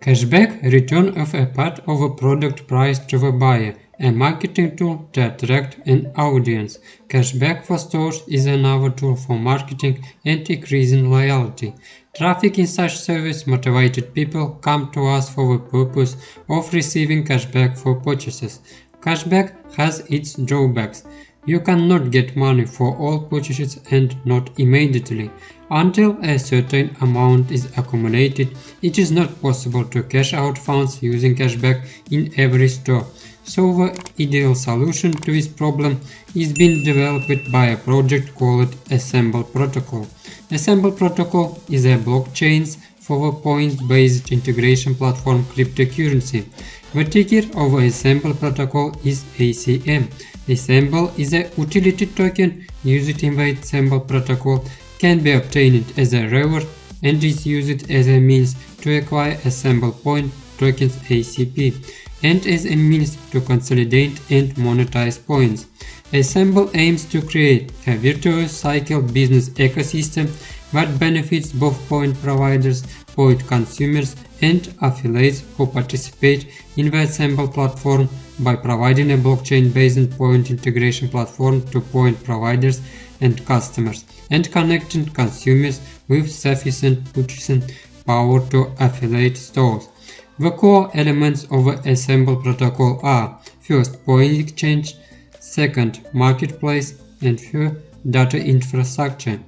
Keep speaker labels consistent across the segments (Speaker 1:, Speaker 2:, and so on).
Speaker 1: Cashback return of a part of a product price to the buyer, a marketing tool to attract an audience. Cashback for stores is another tool for marketing and increasing loyalty. Traffic in such service motivated people come to us for the purpose of receiving cashback for purchases. Cashback has its drawbacks. You cannot get money for all purchases and not immediately. Until a certain amount is accumulated, it is not possible to cash out funds using cashback in every store. So the ideal solution to this problem is being developed by a project called Assemble Protocol. Assemble Protocol is a blockchain for the point-based integration platform cryptocurrency. The ticker of Assemble Protocol is ACM. Assemble is a utility token used in the Assemble protocol, can be obtained as a reward and is used as a means to acquire Assemble point tokens ACP and as a means to consolidate and monetize points. Assemble aims to create a virtuous cycle business ecosystem that benefits both point providers, point consumers and affiliates who participate in the Assemble platform by providing a blockchain-based point integration platform to point providers and customers, and connecting consumers with sufficient purchasing power to affiliate stores. The core elements of the Assemble protocol are first point exchange, second marketplace, and third data infrastructure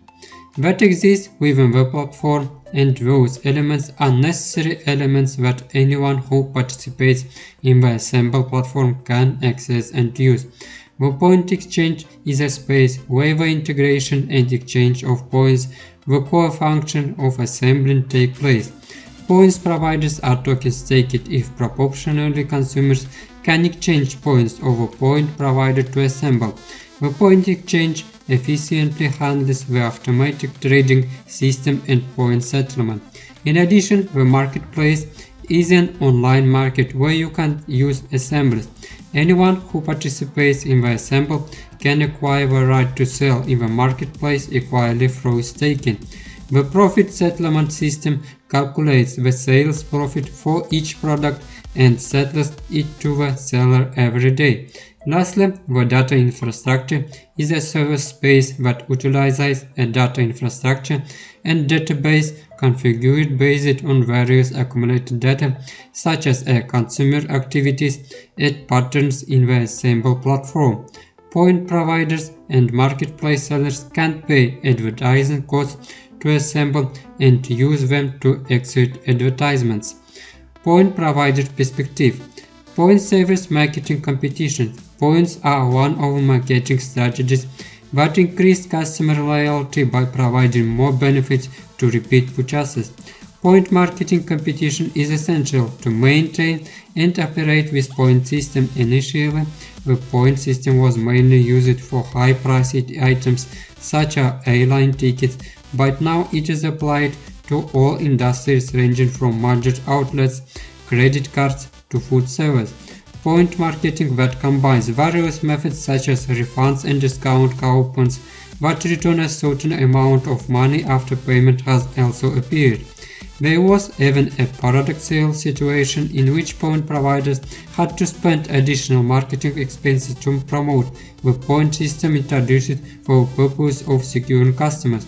Speaker 1: that exists within the platform and those elements are necessary elements that anyone who participates in the Assemble platform can access and use. The point exchange is a space where the integration and exchange of points, the core function of assembling take place. Points providers are tokens staked if proportionally consumers can exchange points a point provider to assemble. The point exchange efficiently handles the automatic trading system and point settlement. In addition, the marketplace is an online market where you can use assemblies. Anyone who participates in the assemble can acquire the right to sell in the marketplace equally through staking. The profit settlement system calculates the sales profit for each product and settles it to the seller every day. Lastly, the data infrastructure is a service space that utilizes a data infrastructure and database configured based on various accumulated data such as a consumer activities and patterns in the Assemble platform. Point providers and marketplace sellers can pay advertising costs to assemble and to use them to execute advertisements. Point provider perspective Point savers marketing competition Points are one of marketing strategies that increase customer loyalty by providing more benefits to repeat purchases. Point marketing competition is essential to maintain and operate with point system. Initially, the point system was mainly used for high-priced items such as airline tickets, but now it is applied to all industries ranging from major outlets, credit cards to food service point marketing that combines various methods such as refunds and discount coupons that return a certain amount of money after payment has also appeared. There was even a paradoxical situation in which point providers had to spend additional marketing expenses to promote the point system introduced for the purpose of securing customers.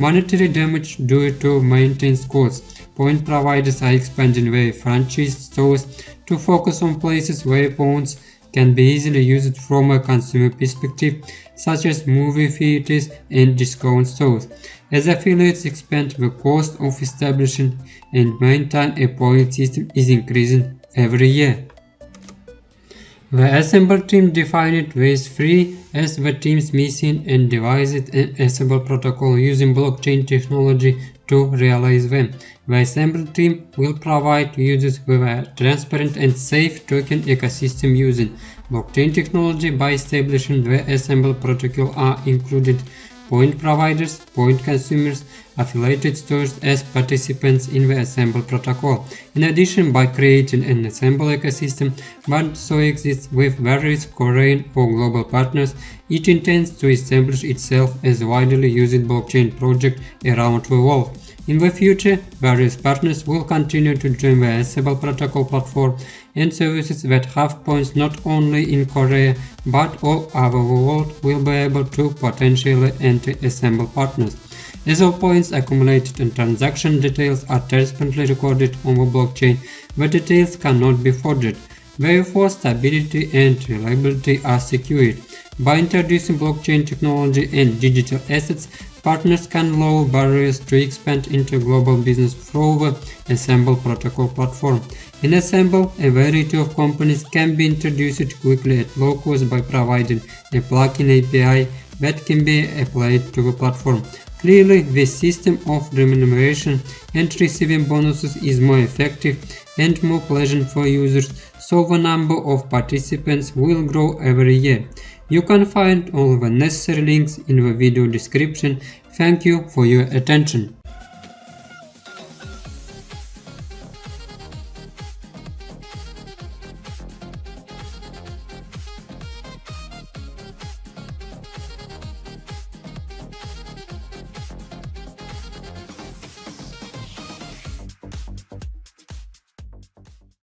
Speaker 1: Monetary damage due to maintenance costs. Point providers are expanding their franchise stores to focus on places where points can be easily used from a consumer perspective, such as movie theaters and discount stores. As affiliates expand, the cost of establishing and maintaining a point system is increasing every year. The Assemble team defined these free as the team's mission and devised an Assemble protocol using blockchain technology to realize them. The Assemble team will provide users with a transparent and safe token ecosystem using blockchain technology by establishing the Assemble protocol are included point providers, point consumers, affiliated stores as participants in the Assemble protocol. In addition, by creating an Assemble ecosystem that also exists with various Korean or global partners, it intends to establish itself as a widely used blockchain project around the world. In the future, various partners will continue to join the Assemble protocol platform and services that have points not only in Korea but all over the world will be able to potentially enter Assemble partners. As all points accumulated and transaction details are transparently recorded on the blockchain, the details cannot be forged. Therefore, stability and reliability are secured. By introducing blockchain technology and digital assets, partners can lower barriers to expand into global business through Assemble protocol platform. In Assemble, a variety of companies can be introduced quickly at low cost by providing a plugin API that can be applied to the platform. Clearly, this system of remuneration and receiving bonuses is more effective and more pleasant for users, so the number of participants will grow every year. You can find all the necessary links in the video description. Thank you for your attention.